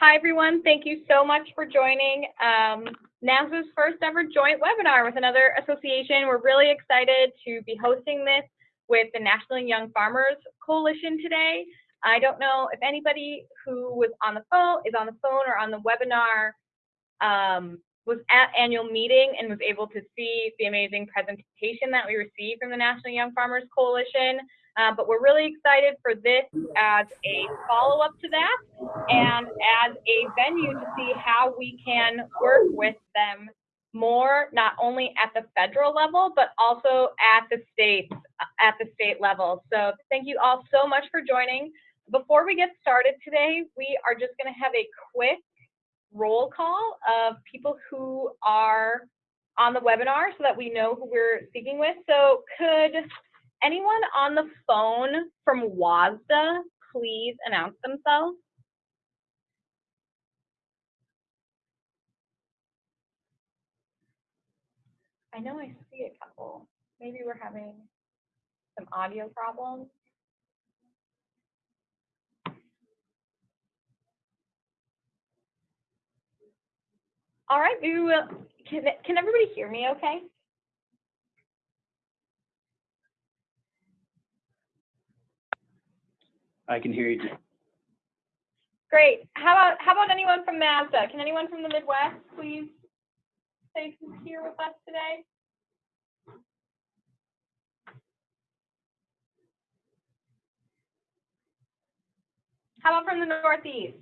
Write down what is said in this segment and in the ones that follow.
Hi, everyone. Thank you so much for joining um, NASDA's first ever joint webinar with another association. We're really excited to be hosting this with the National Young Farmers Coalition today. I don't know if anybody who was on the phone, is on the phone or on the webinar um, was at annual meeting and was able to see the amazing presentation that we received from the National Young Farmers Coalition. Uh, but we're really excited for this as a follow-up to that and as a venue to see how we can work with them more, not only at the federal level, but also at the state, at the state level. So thank you all so much for joining. Before we get started today, we are just gonna have a quick roll call of people who are on the webinar so that we know who we're speaking with. So could anyone on the phone from WASDA please announce themselves? I know I see a couple. Maybe we're having some audio problems. All right, we will, can, can everybody hear me okay? I can hear you. Great. How about how about anyone from NASDA? Can anyone from the Midwest please say who's here with us today? How about from the Northeast?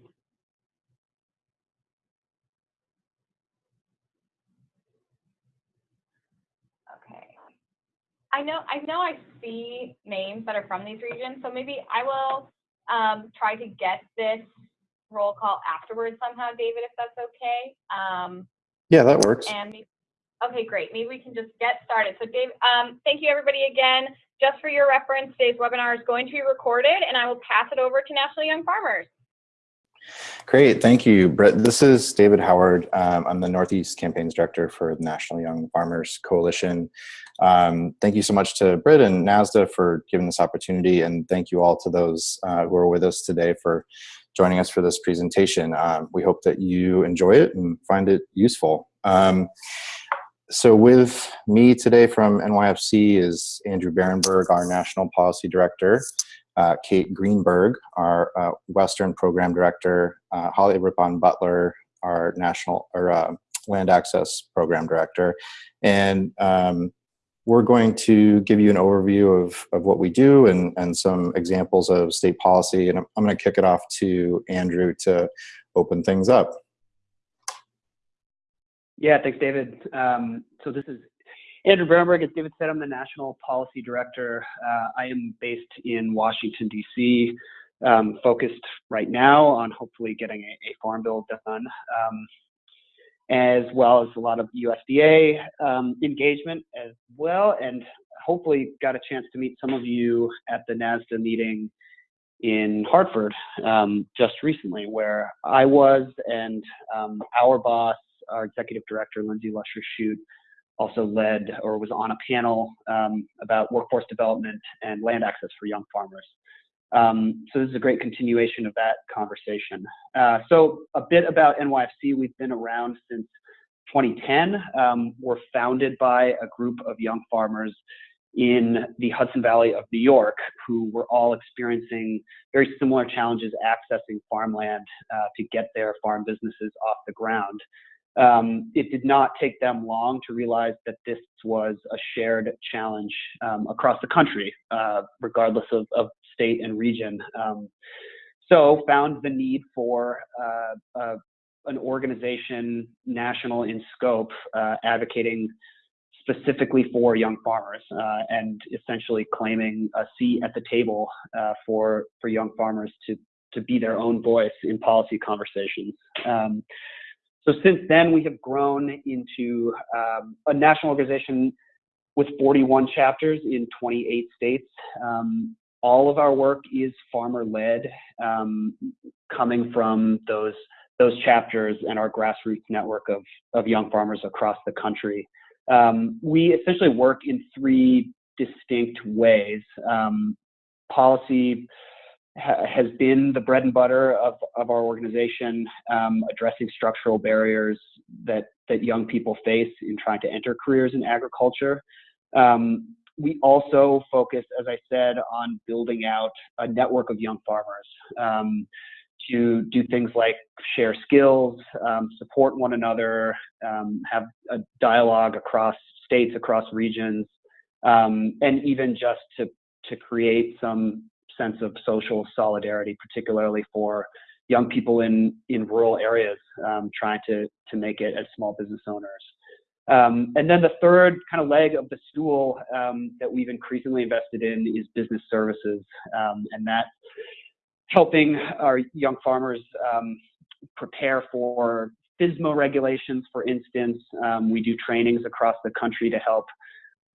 Okay. I know I know I see names that are from these regions, so maybe I will um, try to get this roll call afterwards somehow, David, if that's okay. Um, Yeah, that works. and maybe, okay, great. Maybe we can just get started. So Dave, um, thank you everybody again. Just for your reference, today's webinar is going to be recorded and I will pass it over to National Young Farmers. Great, thank you, Brett. This is David Howard. Um, I'm the Northeast Campaigns Director for the National Young Farmers Coalition. Um, thank you so much to Britt and NASDA for giving this opportunity, and thank you all to those uh, who are with us today for joining us for this presentation. Um, we hope that you enjoy it and find it useful. Um, so with me today from NYFC is Andrew Bahrenburg, our National Policy Director uh, Kate Greenberg, our uh, Western Program Director, uh, Holly Rippon Butler, our National or uh, Land Access Program Director, and um, we're going to give you an overview of, of what we do and, and some examples of state policy. And I'm, I'm going to kick it off to Andrew to open things up. Yeah, thanks, David. Um, so this is Andrew Bahrenburg, as David said, I'm the National Policy Director. Uh, I am based in Washington, D.C., um, focused right now on hopefully getting a, a farm bill done, um, as well as a lot of USDA um, engagement as well, and hopefully got a chance to meet some of you at the NASDA meeting in Hartford um, just recently, where I was and um, our boss, our executive director, Lindsay Lusher-Shute, also led or was on a panel um, about workforce development and land access for young farmers. Um, so this is a great continuation of that conversation. Uh, so a bit about NYFC, we've been around since 2010. Um, we're founded by a group of young farmers in the Hudson Valley of New York who were all experiencing very similar challenges accessing farmland uh, to get their farm businesses off the ground um, it did not take them long to realize that this was a shared challenge um, across the country, uh, regardless of, of, state and region. Um, so found the need for uh, uh, an organization national in scope uh, advocating specifically for young farmers uh, and essentially claiming a seat at the table uh, for, for young farmers to, to be their own voice in policy conversations. Um, so since then, we have grown into um, a national organization with 41 chapters in 28 states. Um, all of our work is farmer-led, um, coming from those those chapters and our grassroots network of of young farmers across the country. Um, we essentially work in three distinct ways: um, policy ha has been the bread and butter of, of our organization, um, addressing structural barriers that, that young people face in trying to enter careers in agriculture. Um, we also focus, as I said, on building out a network of young farmers um, to do things like share skills, um, support one another, um, have a dialogue across states, across regions, um, and even just to, to create some sense of social solidarity, particularly for young people in, in rural areas um, trying to, to make it as small business owners. Um, and then the third kind of leg of the stool um, that we've increasingly invested in is business services, um, and that's helping our young farmers um, prepare for FSMA regulations, for instance. Um, we do trainings across the country to help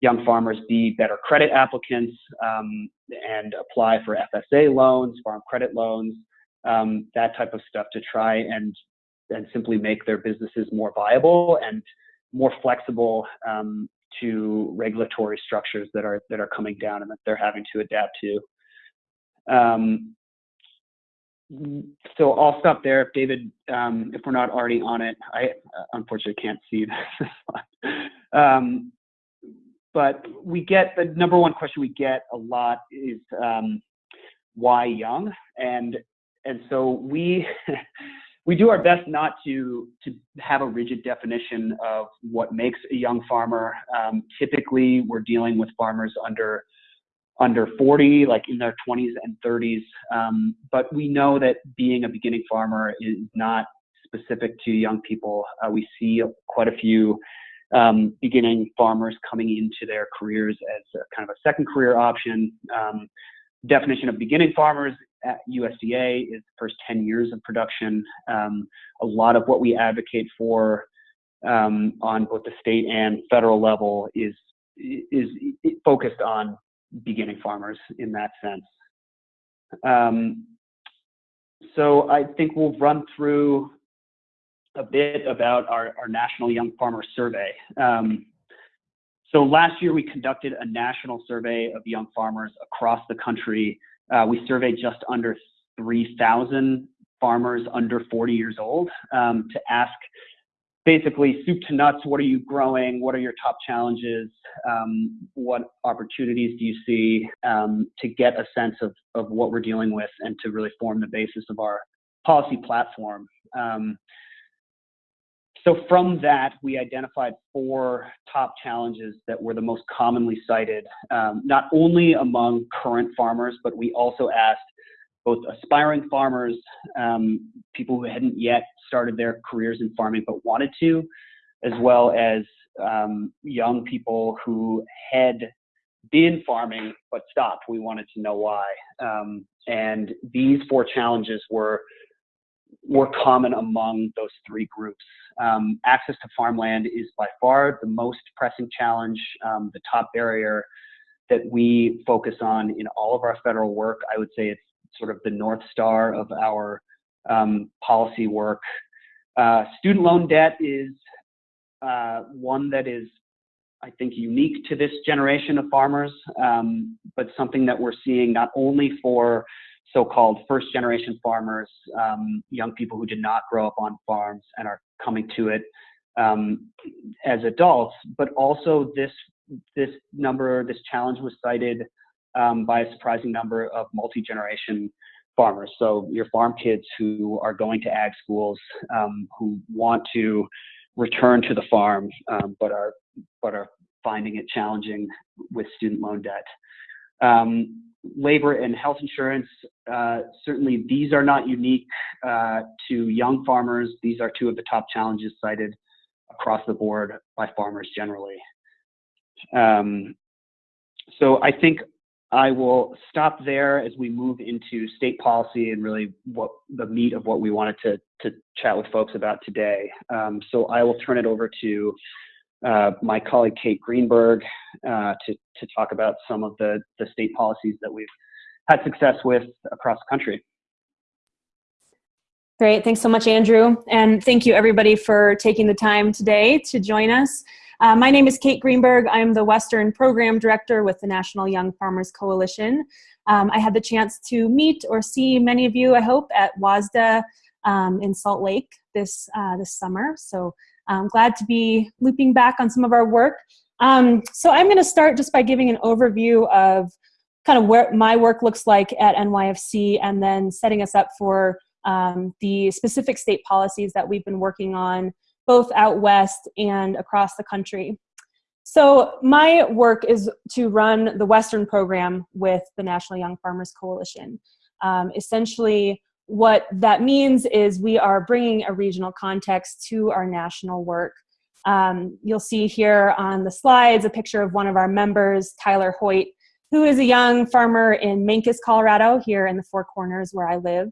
young farmers be better credit applicants um, and apply for FSA loans, farm credit loans, that type of stuff to try and and simply make their businesses more viable and more flexible um, to regulatory structures that are that are coming down and that they're having to adapt to. Um, so I'll stop there. If David, um, if we're not already on it, I unfortunately can't see this. um, but we get the number one question we get a lot is um, why young, and and so we we do our best not to to have a rigid definition of what makes a young farmer. Um, typically, we're dealing with farmers under under 40, like in their 20s and 30s. Um, but we know that being a beginning farmer is not specific to young people. Uh, we see quite a few um, beginning farmers coming into their careers as a, kind of a second career option. Um, definition of beginning farmers at USDA is the first 10 years of production. Um, a lot of what we advocate for um, on both the state and federal level is is focused on beginning farmers in that sense. Um, so I think we'll run through a bit about our, our National Young Farmer Survey. Um, so last year we conducted a national survey of young farmers across the country uh, we surveyed just under 3,000 farmers under 40 years old um, to ask basically soup to nuts, what are you growing? What are your top challenges? Um, what opportunities do you see um, to get a sense of, of what we're dealing with and to really form the basis of our policy platform. Um, so from that, we identified four top challenges that were the most commonly cited, um, not only among current farmers, but we also asked both aspiring farmers, um, people who hadn't yet started their careers in farming but wanted to, as well as um, young people who had been farming but stopped. We wanted to know why. Um, and these four challenges were were common among those three groups. Um, access to farmland is by far the most pressing challenge, um, the top barrier that we focus on in all of our federal work. I would say it's sort of the north star of our um, policy work. Uh, student loan debt is uh, one that is, I think, unique to this generation of farmers, um, but something that we're seeing not only for so-called first generation farmers, um, young people who did not grow up on farms and are coming to it um, as adults, but also this this number, this challenge was cited um, by a surprising number of multi-generation farmers. So your farm kids who are going to ag schools, um, who want to return to the farm, um, but are but are finding it challenging with student loan debt. Um, labor and health insurance, uh, certainly these are not unique uh, to young farmers. These are two of the top challenges cited across the board by farmers generally. Um, so I think I will stop there as we move into state policy and really what the meat of what we wanted to, to chat with folks about today. Um, so I will turn it over to uh, my colleague Kate Greenberg uh, to, to talk about some of the, the state policies that we've had success with across the country. Great, thanks so much, Andrew. And thank you everybody for taking the time today to join us. Uh, my name is Kate Greenberg. I'm the Western Program Director with the National Young Farmers Coalition. Um, I had the chance to meet or see many of you, I hope, at WASDA um, in Salt Lake this, uh, this summer. So I'm glad to be looping back on some of our work. Um, so I'm going to start just by giving an overview of kind of where my work looks like at NYFC and then setting us up for um, the specific state policies that we've been working on both out west and across the country. So my work is to run the Western program with the National Young Farmers Coalition. Um, essentially, what that means is we are bringing a regional context to our national work. Um, you'll see here on the slides a picture of one of our members, Tyler Hoyt, who is a young farmer in Mancos, Colorado, here in the Four Corners where I live.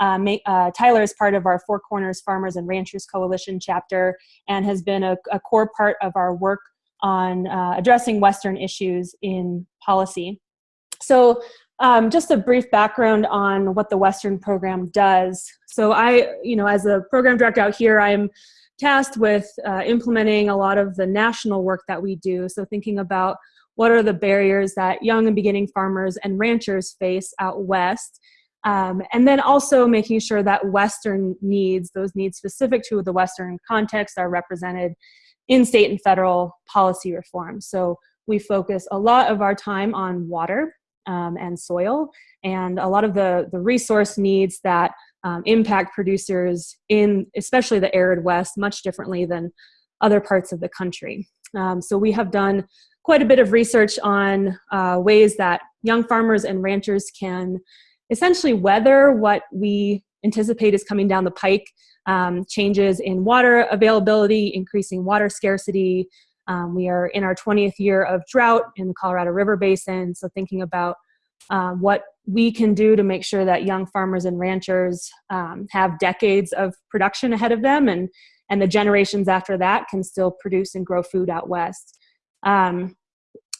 Uh, uh, Tyler is part of our Four Corners Farmers and Ranchers Coalition chapter and has been a, a core part of our work on uh, addressing Western issues in policy. So um, just a brief background on what the Western program does. So I, you know, as a program director out here, I'm tasked with uh, implementing a lot of the national work that we do. So thinking about what are the barriers that young and beginning farmers and ranchers face out west um, and then also making sure that Western needs, those needs specific to the Western context, are represented in state and federal policy reform. So we focus a lot of our time on water um, and soil and a lot of the, the resource needs that um, impact producers in especially the arid West much differently than other parts of the country. Um, so we have done quite a bit of research on uh, ways that young farmers and ranchers can essentially weather what we anticipate is coming down the pike, um, changes in water availability, increasing water scarcity. Um, we are in our 20th year of drought in the Colorado River Basin, so thinking about um, what we can do to make sure that young farmers and ranchers um, have decades of production ahead of them and, and the generations after that can still produce and grow food out west. Um,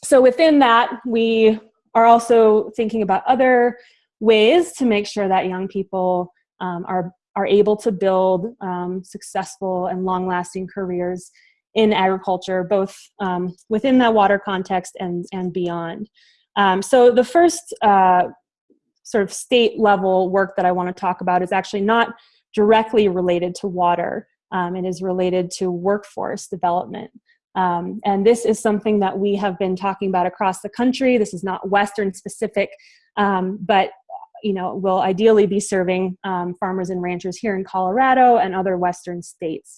so within that, we are also thinking about other ways to make sure that young people um, are, are able to build um, successful and long-lasting careers in agriculture, both um, within that water context and, and beyond. Um, so the first uh, sort of state level work that I want to talk about is actually not directly related to water. Um, it is related to workforce development. Um, and this is something that we have been talking about across the country. This is not Western specific, um, but you know, will ideally be serving um, farmers and ranchers here in Colorado and other Western states.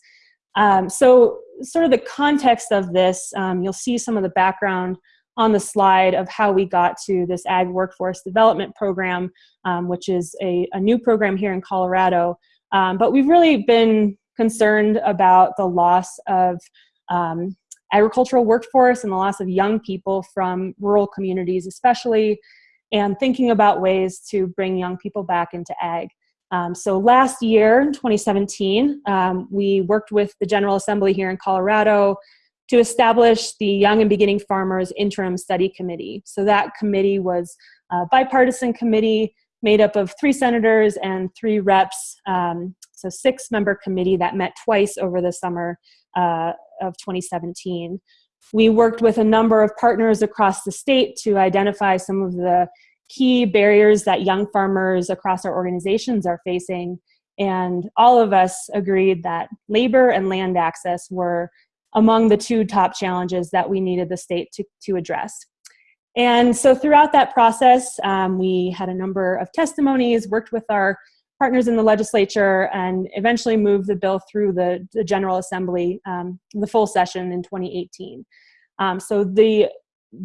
Um, so sort of the context of this, um, you'll see some of the background on the slide of how we got to this Ag Workforce Development Program, um, which is a, a, new program here in Colorado. But we've really been concerned about the loss of um, agricultural workforce and the loss of young people from rural communities, especially and thinking about ways to bring young people back into ag. Um, so last year, 2017, um, we worked with the General Assembly here in Colorado to establish the Young and Beginning Farmers Interim Study Committee. So that committee was a bipartisan committee made up of three senators and three reps, um, so six member committee that met twice over the summer uh, of 2017. We worked with a number of partners across the state to identify some of the key barriers that young farmers across our organizations are facing. And all of us agreed that labor and land access were among the two top challenges that we needed the state to, to address. And so throughout that process, um, we had a number of testimonies, worked with our partners in the legislature, and eventually moved the bill through the, the General Assembly, um, the full session in 2018. Um, so the,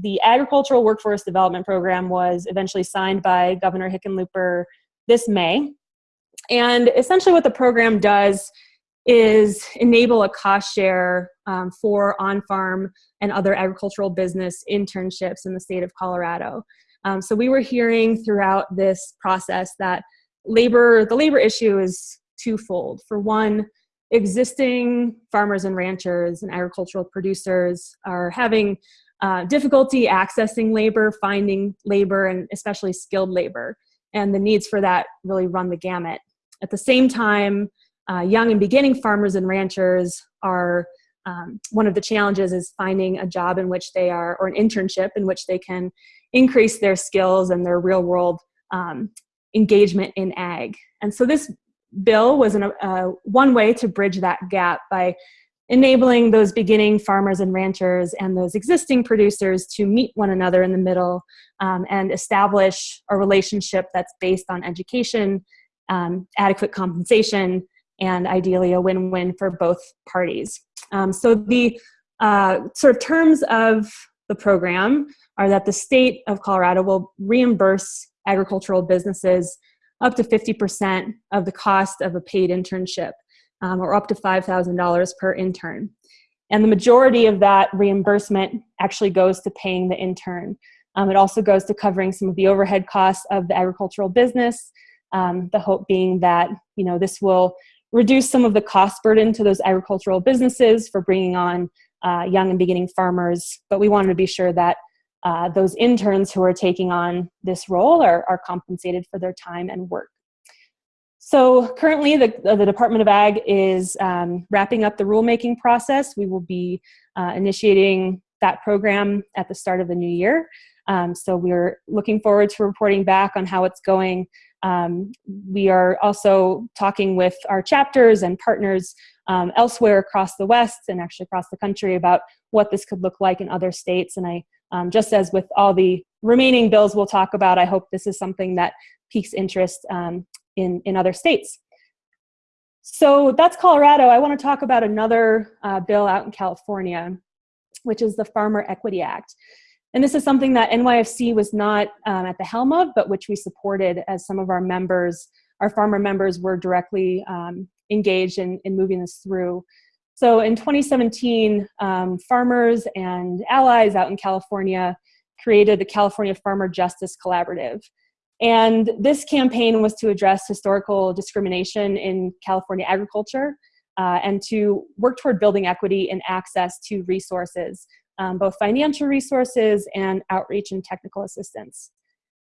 the Agricultural Workforce Development Program was eventually signed by Governor Hickenlooper this May. And essentially what the program does is enable a cost share um, for on-farm and other agricultural business internships in the state of Colorado. Um, so we were hearing throughout this process that labor, the labor issue is twofold. For one, existing farmers and ranchers and agricultural producers are having uh, difficulty accessing labor, finding labor, and especially skilled labor. And the needs for that really run the gamut. At the same time, uh, young and beginning farmers and ranchers are um, one of the challenges is finding a job in which they are, or an internship in which they can increase their skills and their real world um, engagement in ag. And so this bill was an, uh, one way to bridge that gap by enabling those beginning farmers and ranchers and those existing producers to meet one another in the middle um, and establish a relationship that's based on education, um, adequate compensation, and ideally a win-win for both parties. Um, so the uh, sort of terms of the program are that the state of Colorado will reimburse agricultural businesses up to 50% of the cost of a paid internship um, or up to $5,000 per intern. And the majority of that reimbursement actually goes to paying the intern. Um, it also goes to covering some of the overhead costs of the agricultural business, um, the hope being that you know this will reduce some of the cost burden to those agricultural businesses for bringing on uh, young and beginning farmers, but we wanted to be sure that uh, those interns who are taking on this role are, are compensated for their time and work. So currently the, the Department of Ag is um, wrapping up the rulemaking process. We will be uh, initiating that program at the start of the new year. Um, so we're looking forward to reporting back on how it's going. Um, we are also talking with our chapters and partners um, elsewhere across the West and actually across the country about what this could look like in other states. And I, um, just as with all the remaining bills we'll talk about, I hope this is something that piques interest um, in, in other states. So that's Colorado. I want to talk about another uh, bill out in California, which is the Farmer Equity Act. And this is something that NYFC was not um, at the helm of, but which we supported as some of our members, our farmer members were directly um, engaged in, in moving this through. So in 2017, um, farmers and allies out in California created the California Farmer Justice Collaborative. And this campaign was to address historical discrimination in California agriculture uh, and to work toward building equity and access to resources, um, both financial resources and outreach and technical assistance.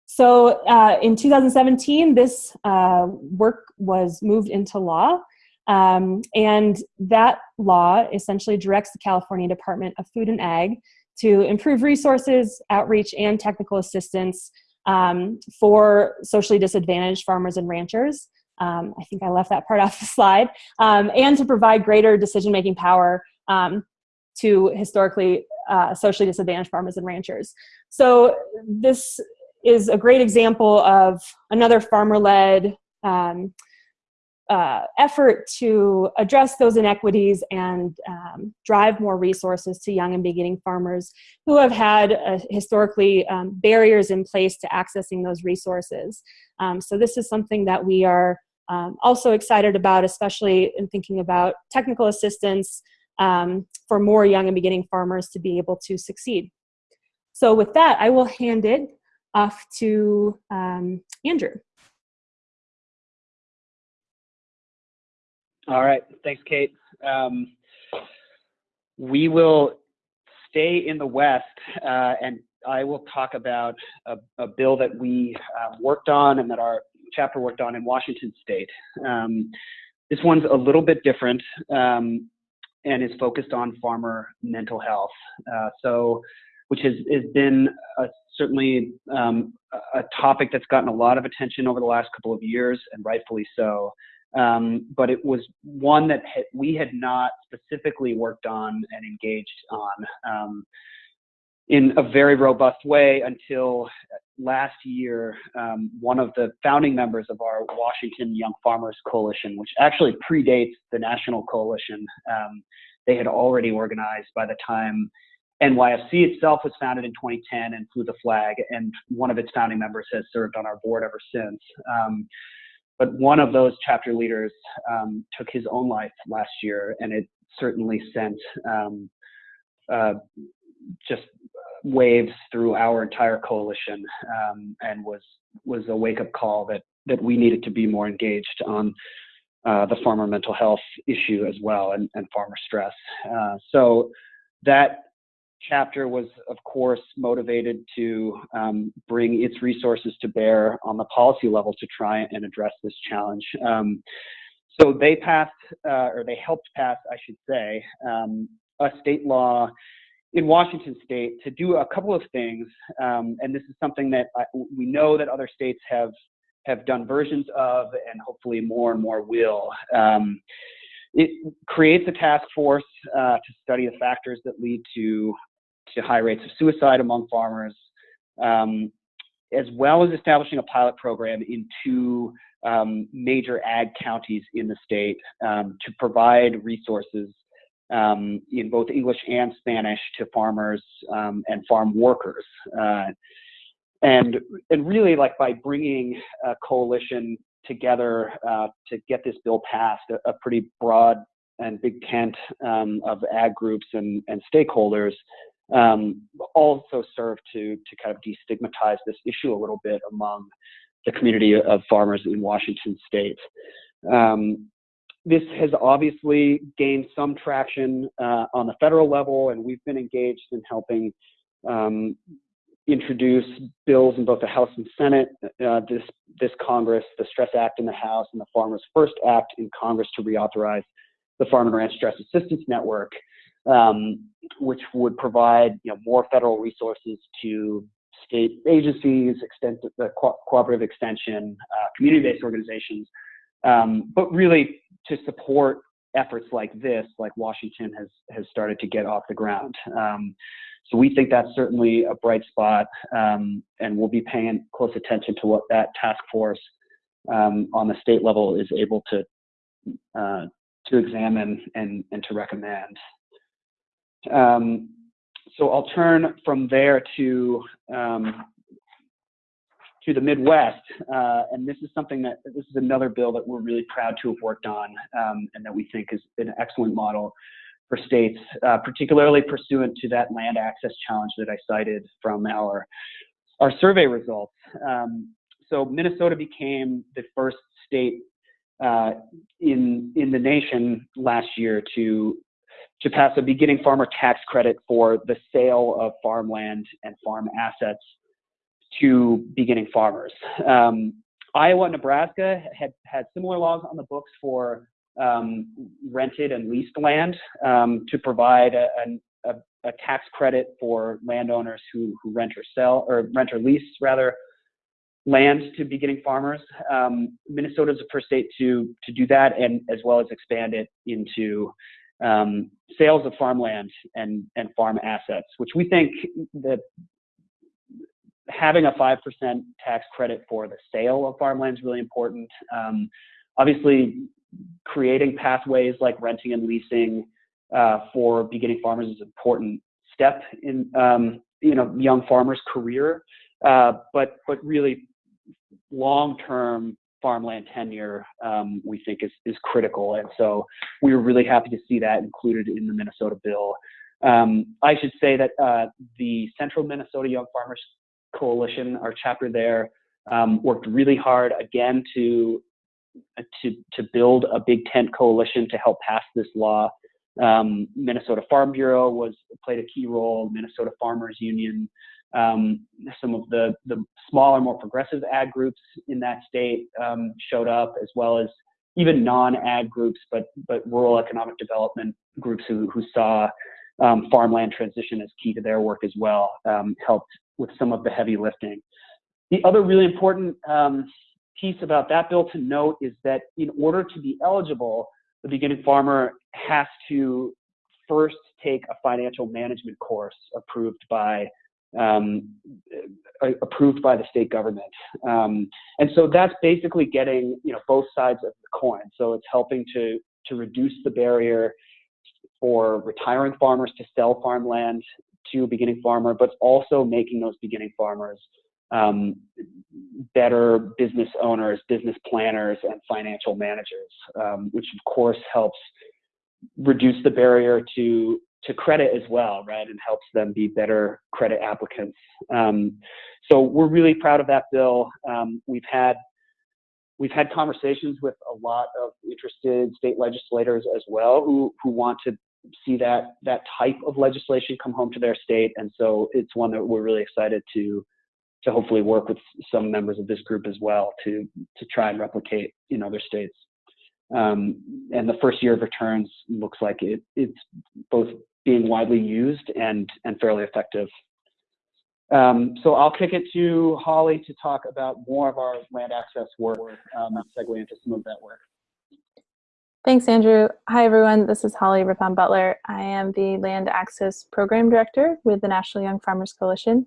So uh, in 2017, this uh, work was moved into law. Um, and that law essentially directs the California Department of Food and Ag to improve resources, outreach, and technical assistance um, for socially disadvantaged farmers and ranchers. Um, I think I left that part off the slide. Um, and to provide greater decision-making power um, to historically uh, socially disadvantaged farmers and ranchers. So this is a great example of another farmer-led um, uh, effort to address those inequities and um, drive more resources to young and beginning farmers who have had uh, historically um, barriers in place to accessing those resources. Um, so this is something that we are um, also excited about, especially in thinking about technical assistance um, for more young and beginning farmers to be able to succeed. So with that, I will hand it off to um, Andrew. All right, thanks, Kate. Um, we will stay in the West, uh, and I will talk about a, a bill that we uh, worked on and that our chapter worked on in Washington State. Um, this one's a little bit different um, and is focused on farmer mental health. Uh, so, which has, has been a, certainly um, a topic that's gotten a lot of attention over the last couple of years, and rightfully so. Um, but it was one that we had not specifically worked on and engaged on um, in a very robust way until last year. Um, one of the founding members of our Washington Young Farmers Coalition, which actually predates the National Coalition, um, they had already organized by the time NYFC itself was founded in 2010 and flew the flag, and one of its founding members has served on our board ever since. But one of those chapter leaders um, took his own life last year, and it certainly sent um, uh, just waves through our entire coalition, um, and was was a wake up call that that we needed to be more engaged on uh, the farmer mental health issue as well, and, and farmer stress. Uh, so that chapter was, of course, motivated to um, bring its resources to bear on the policy level to try and address this challenge. Um, so they passed, uh, or they helped pass, I should say, um, a state law in Washington state to do a couple of things, um, and this is something that I, we know that other states have have done versions of, and hopefully more and more will. Um, it creates a task force uh, to study the factors that lead to to high rates of suicide among farmers, um, as well as establishing a pilot program in two um, major ag counties in the state um, to provide resources um, in both English and Spanish to farmers um, and farm workers. Uh, and, and really like by bringing a coalition together uh, to get this bill passed, a, a pretty broad and big tent um, of ag groups and, and stakeholders um, also serve to, to kind of destigmatize this issue a little bit among the community of farmers in Washington state. Um, this has obviously gained some traction uh, on the federal level, and we've been engaged in helping um, introduce bills in both the House and Senate uh, this this Congress, the Stress Act in the House, and the Farmers First Act in Congress to reauthorize the Farm and Ranch Stress Assistance Network, um, which would provide you know, more federal resources to state agencies, extent, the co cooperative extension, uh, community-based organizations, um, but really to support efforts like this, like Washington has has started to get off the ground. Um, so we think that's certainly a bright spot, um, and we'll be paying close attention to what that task force um, on the state level is able to uh, to examine and and to recommend. Um, so I'll turn from there to um, to the Midwest, uh, and this is something that this is another bill that we're really proud to have worked on, um, and that we think is an excellent model for states, uh, particularly pursuant to that land access challenge that I cited from our our survey results. Um, so Minnesota became the first state uh, in in the nation last year to to pass a beginning farmer tax credit for the sale of farmland and farm assets to beginning farmers. Um, Iowa and Nebraska had had similar laws on the books for um, rented and leased land um, to provide a, a, a, tax credit for landowners who, who rent or sell or rent or lease rather land to beginning farmers. Um, Minnesota is the first state to to do that and as well as expand it into um, sales of farmland and and farm assets, which we think that having a 5% tax credit for the sale of farmland is really important. Um, obviously, creating pathways like renting and leasing uh, for beginning farmers is an important step in um, you know young farmers' career, uh, but but really long-term farmland tenure um, we think is is critical, and so we were really happy to see that included in the Minnesota bill. Um, I should say that uh, the Central Minnesota Young Farmers Coalition, our chapter there, um, worked really hard again to to to build a big tent coalition to help pass this law. Um, Minnesota Farm Bureau was played a key role. Minnesota Farmers Union, um, some of the the smaller, more progressive ag groups in that state um, showed up, as well as even non-ag groups, but but rural economic development groups who who saw um, farmland transition as key to their work as well, um, helped with some of the heavy lifting. The other really important um, piece about that bill to note is that in order to be eligible, the beginning farmer has to first take a financial management course approved by um, approved by the state government. Um, and so that's basically getting you know both sides of the coin. So it's helping to to reduce the barrier for retiring farmers to sell farmland to a beginning farmer, but also making those beginning farmers um, better business owners, business planners, and financial managers, um, which of course helps reduce the barrier to to credit as well, right, and helps them be better credit applicants. Um, so we're really proud of that bill. Um, we've had we've had conversations with a lot of interested state legislators as well who who want to see that that type of legislation come home to their state, and so it's one that we're really excited to to hopefully work with some members of this group as well to to try and replicate in other states. Um, and the first year of returns looks like it it's both being widely used and, and fairly effective. Um, so I'll kick it to Holly to talk about more of our land access work, um, segue into some of that work. Thanks, Andrew. Hi, everyone. This is Holly Rippon Butler. I am the Land Access Program Director with the National Young Farmers Coalition.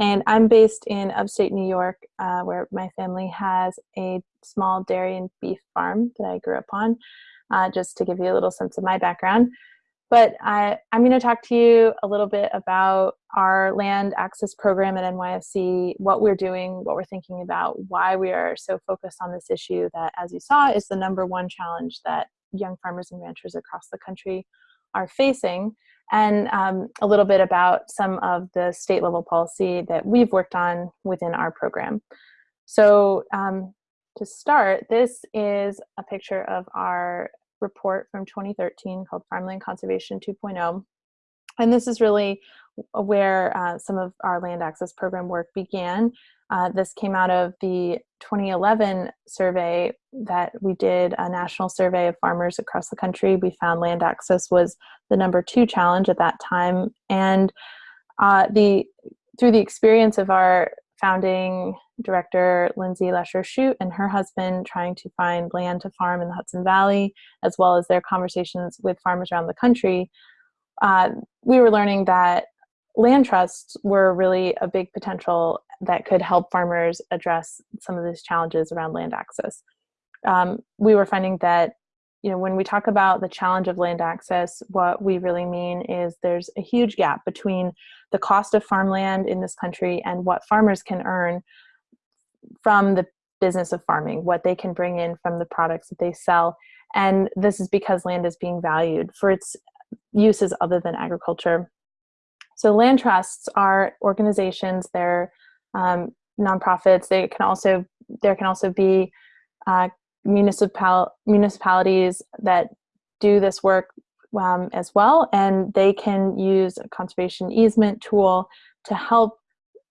And I'm based in upstate New York, uh, where my family has a small dairy and beef farm that I grew up on, uh, just to give you a little sense of my background. But I, I'm going to talk to you a little bit about our land access program at NYFC, what we're doing, what we're thinking about, why we are so focused on this issue that, as you saw, is the number one challenge that young farmers and ranchers across the country are facing, and um, a little bit about some of the state level policy that we've worked on within our program. So um, to start, this is a picture of our report from 2013 called Farmland Conservation 2.0. And this is really where uh, some of our land access program work began. Uh, this came out of the 2011 survey that we did, a national survey of farmers across the country. We found land access was the number two challenge at that time. And uh, the through the experience of our founding director Lindsay Lusher Shute and her husband trying to find land to farm in the Hudson Valley, as well as their conversations with farmers around the country, uh, we were learning that land trusts were really a big potential that could help farmers address some of these challenges around land access. Um, we were finding that you know, when we talk about the challenge of land access, what we really mean is there's a huge gap between the cost of farmland in this country and what farmers can earn from the business of farming, what they can bring in from the products that they sell. And this is because land is being valued for its uses other than agriculture. So land trusts are organizations, they're um, nonprofits, they can also, there can also be uh, municipal, municipalities that do this work um, as well, and they can use a conservation easement tool to help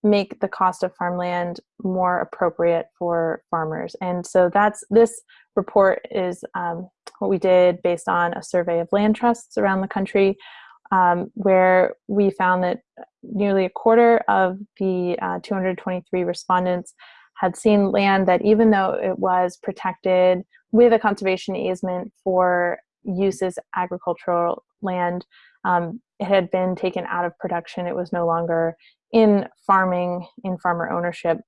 make the cost of farmland more appropriate for farmers. And so that's this report is um, what we did based on a survey of land trusts around the country um, where we found that nearly a quarter of the uh, 223 respondents had seen land that even though it was protected with a conservation easement for use as agricultural land, um, it had been taken out of production. It was no longer in farming, in farmer ownership.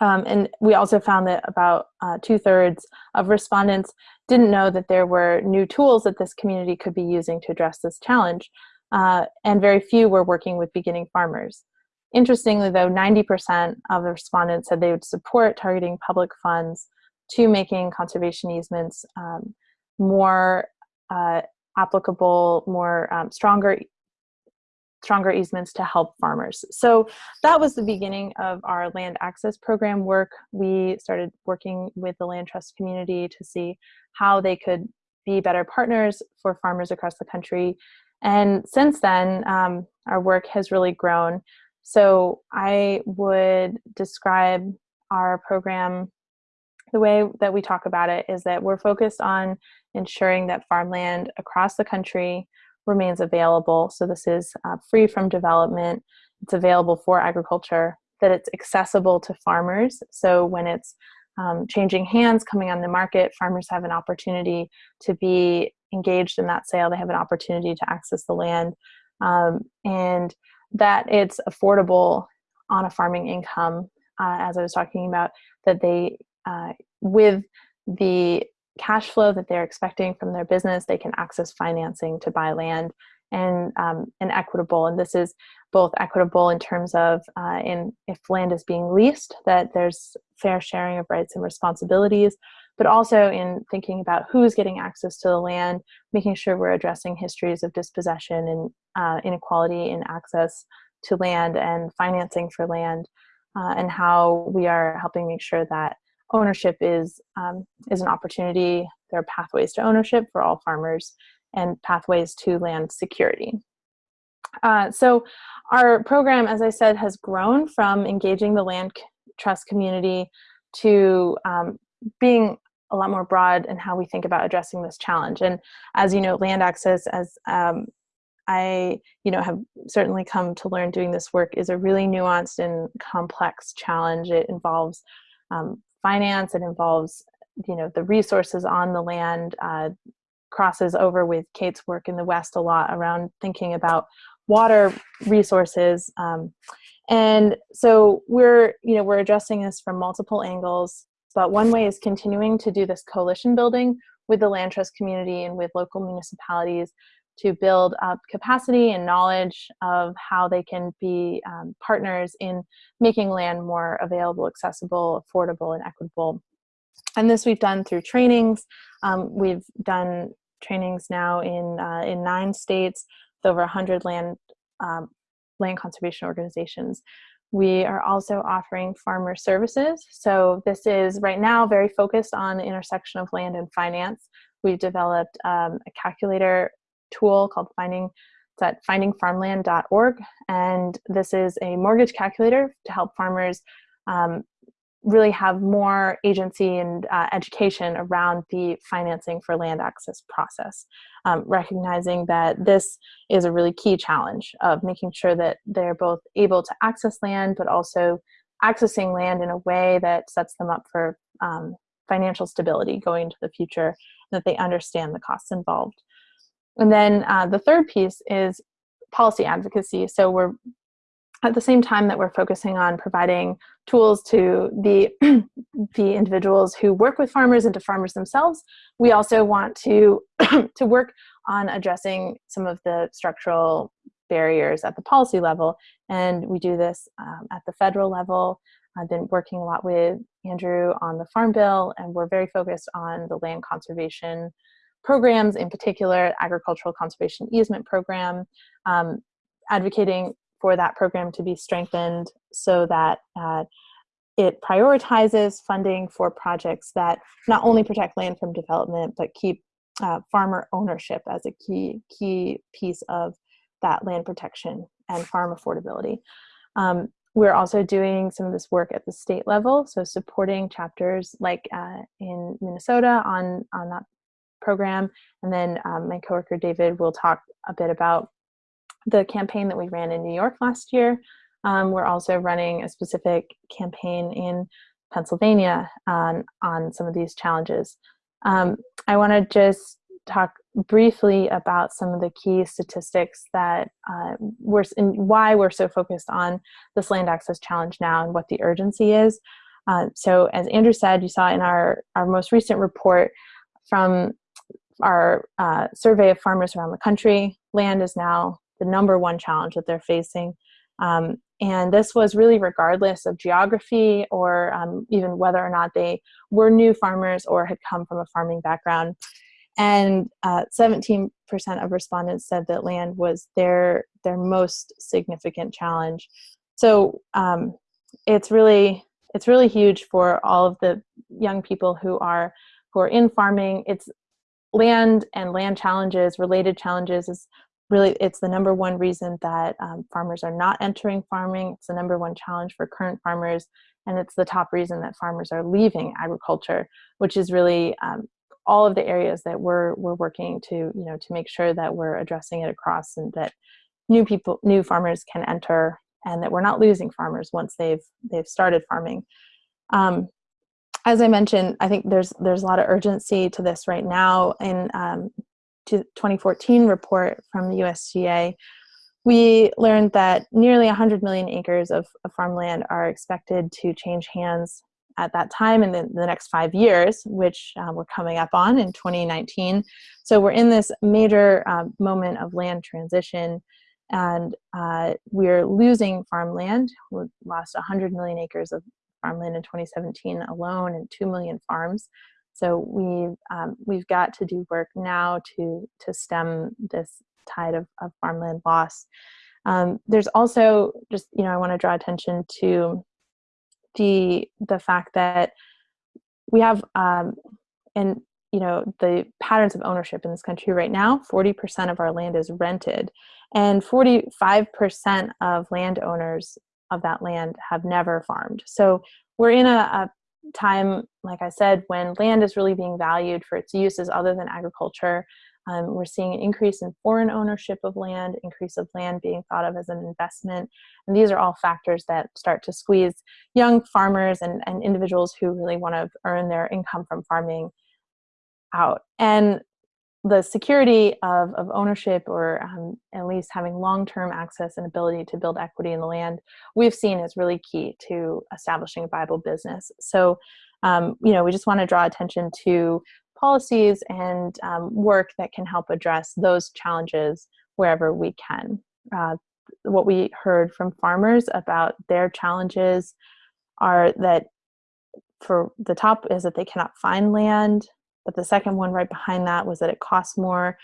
Um, and we also found that about uh, two thirds of respondents didn't know that there were new tools that this community could be using to address this challenge. Uh, and very few were working with beginning farmers. Interestingly though, 90% of the respondents said they would support targeting public funds to making conservation easements um, more uh, applicable, more um, stronger stronger easements to help farmers. So that was the beginning of our land access program work. We started working with the land trust community to see how they could be better partners for farmers across the country. And since then, um, our work has really grown. So I would describe our program the way that we talk about it is that we're focused on ensuring that farmland across the country remains available. So this is uh, free from development. It's available for agriculture, that it's accessible to farmers. So when it's um, changing hands, coming on the market, farmers have an opportunity to be engaged in that sale. They have an opportunity to access the land. Um, and that it's affordable on a farming income, uh, as I was talking about, that they, uh, with the cash flow that they're expecting from their business, they can access financing to buy land and, um, and equitable. And this is both equitable in terms of uh, in if land is being leased, that there's fair sharing of rights and responsibilities, but also in thinking about who's getting access to the land, making sure we're addressing histories of dispossession and uh, inequality in access to land and financing for land, uh, and how we are helping make sure that ownership is, um, is an opportunity. There are pathways to ownership for all farmers and pathways to land security. Uh, so our program, as I said, has grown from engaging the land trust community to um, being a lot more broad in how we think about addressing this challenge. And as you know, land access, as um, I, you know, have certainly come to learn doing this work is a really nuanced and complex challenge. It involves um, finance, it involves, you know, the resources on the land, uh, crosses over with Kate's work in the West a lot around thinking about water resources. Um, and so we're, you know, we're addressing this from multiple angles, but one way is continuing to do this coalition building with the land trust community and with local municipalities to build up capacity and knowledge of how they can be um, partners in making land more available, accessible, affordable, and equitable. And this we've done through trainings. Um, we've done trainings now in, uh, in nine states with over 100 land, um, land conservation organizations. We are also offering farmer services. So this is right now very focused on the intersection of land and finance. We've developed um, a calculator tool called Finding, it's at findingfarmland.org. And this is a mortgage calculator to help farmers um, really have more agency and uh, education around the financing for land access process, um, recognizing that this is a really key challenge of making sure that they're both able to access land, but also accessing land in a way that sets them up for um, financial stability going into the future, that they understand the costs involved. And then uh, the third piece is policy advocacy. So we're at the same time that we're focusing on providing tools to the, the individuals who work with farmers and to farmers themselves, we also want to, to work on addressing some of the structural barriers at the policy level. And we do this um, at the federal level. I've been working a lot with Andrew on the Farm Bill, and we're very focused on the land conservation programs, in particular, agricultural conservation easement program, um, advocating for that program to be strengthened so that uh, it prioritizes funding for projects that not only protect land from development, but keep uh, farmer ownership as a key, key piece of that land protection and farm affordability. Um, we're also doing some of this work at the state level, so supporting chapters like uh, in Minnesota on, on that program. And then um, my coworker David will talk a bit about the campaign that we ran in New York last year. Um, we're also running a specific campaign in Pennsylvania on, on some of these challenges. Um, I want to just talk briefly about some of the key statistics that uh, we're and why we're so focused on this land access challenge now and what the urgency is. Uh, so as Andrew said, you saw in our, our most recent report from our uh, survey of farmers around the country, land is now the number one challenge that they're facing. Um, and this was really regardless of geography or um, even whether or not they were new farmers or had come from a farming background. And 17% uh, of respondents said that land was their, their most significant challenge. So um, it's really it's really huge for all of the young people who are who are in farming. It's land and land challenges, related challenges is really it's the number one reason that um, farmers are not entering farming it's the number one challenge for current farmers and it's the top reason that farmers are leaving agriculture which is really um, all of the areas that we're we're working to you know to make sure that we're addressing it across and that new people new farmers can enter and that we're not losing farmers once they've they've started farming um, as I mentioned, I think there's there's a lot of urgency to this right now. In um, 2014 report from the USDA, we learned that nearly 100 million acres of, of farmland are expected to change hands at that time in the, the next five years, which um, we're coming up on in 2019. So we're in this major um, moment of land transition and uh, we're losing farmland. We lost 100 million acres of farmland in 2017 alone and 2 million farms. So we've, um, we've got to do work now to, to stem this tide of, of farmland loss. Um, there's also just, you know, I want to draw attention to the, the fact that we have, um, and you know, the patterns of ownership in this country right now, 40% of our land is rented and 45% of landowners of that land have never farmed. So we're in a, a time, like I said, when land is really being valued for its uses other than agriculture. Um, we're seeing an increase in foreign ownership of land, increase of land being thought of as an investment. And these are all factors that start to squeeze young farmers and, and individuals who really want to earn their income from farming out. And the security of, of ownership or um, at least having long-term access and ability to build equity in the land we've seen is really key to establishing a viable business. So um, you know we just want to draw attention to policies and um, work that can help address those challenges wherever we can. Uh, what we heard from farmers about their challenges are that for the top is that they cannot find land but the second one right behind that was that it costs more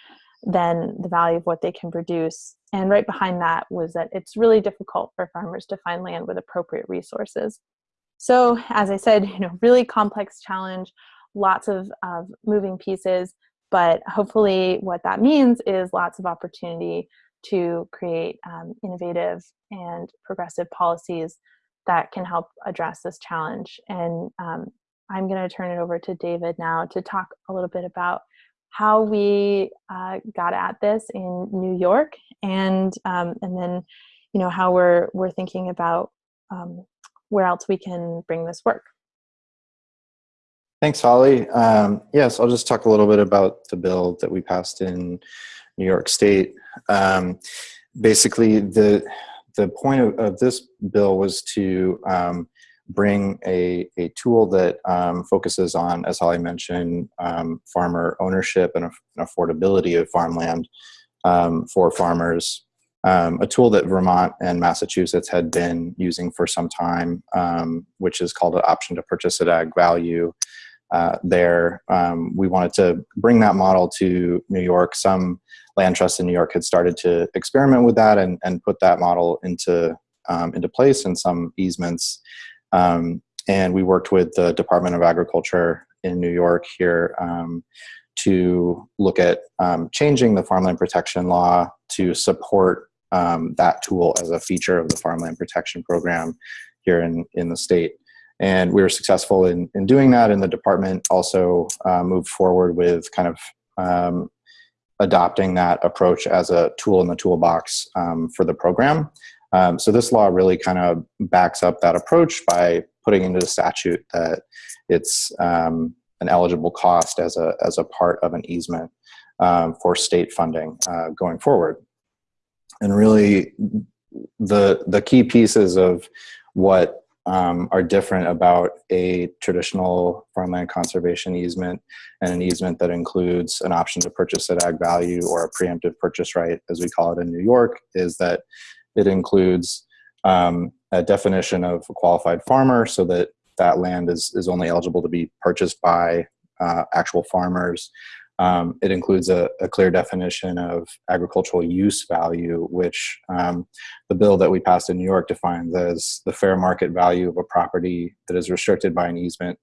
than the value of what they can produce. And right behind that was that it's really difficult for farmers to find land with appropriate resources. So as I said, you know, really complex challenge, lots of, of moving pieces, but hopefully what that means is lots of opportunity to create um, innovative and progressive policies that can help address this challenge. And um, I'm going to turn it over to David now to talk a little bit about how we uh, got at this in New York, and um, and then, you know, how we're we're thinking about um, where else we can bring this work. Thanks, Holly. Um, yes, I'll just talk a little bit about the bill that we passed in New York State. Um, basically, the the point of, of, this bill was to um, bring a, a tool that um, focuses on, as Holly mentioned, um, farmer ownership and, and, affordability of farmland um, for farmers. Um, a tool that Vermont and Massachusetts had been using for some time, um, which is called an option to purchase at ag value. Uh, there, um, we wanted to bring that model to New York. Some land trusts in New York had started to experiment with that and, and put that model into into place and some easements um, and we worked with the Department of Agriculture in New York here um, to look at um, changing the farmland protection law to support um, that tool as a feature of the farmland protection program here in, in the state. And we were successful in, in doing that, and the department also uh, moved forward with kind of um, adopting that approach as a tool in the toolbox um, for the program. Um, so this law really kind of backs up that approach by putting into the statute that it's um, an eligible cost as a, as a part of an easement um, for state funding uh, going forward. And really the, the key pieces of what um, are different about a traditional farmland conservation easement and an easement that includes an option to purchase at ag value or a preemptive purchase right, as we call it in New York, is that it includes um, a definition of a qualified farmer so that that land is, is only eligible to be purchased by uh, actual farmers. Um, it includes a, a, clear definition of agricultural use value, which um, the bill that we passed in New York defines as the fair market value of a property that is restricted by an easement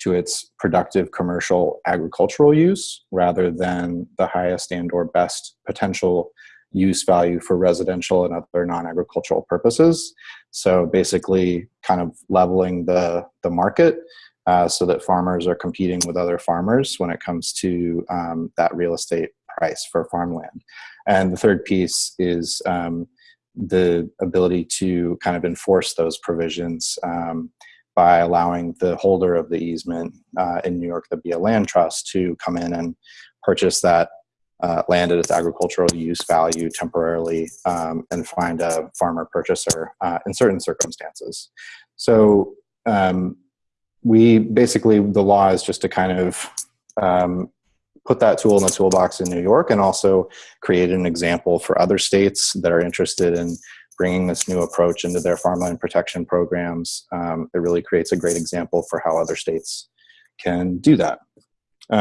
to its productive commercial agricultural use rather than the highest and or best potential use value for residential and other non-agricultural purposes. So basically kind of leveling the, the market uh, so that farmers are competing with other farmers when it comes to um, that real estate price for farmland. And the third piece is um, the ability to kind of enforce those provisions um, by allowing the holder of the easement uh, in New York, the be a land trust, to come in and purchase that uh, land at its agricultural use value temporarily um, and find a farmer purchaser uh, in certain circumstances. So um, we basically, the law is just to kind of um, put that tool in the toolbox in New York and also create an example for other states that are interested in bringing this new approach into their farmland protection programs. Um, it really creates a great example for how other states can do that.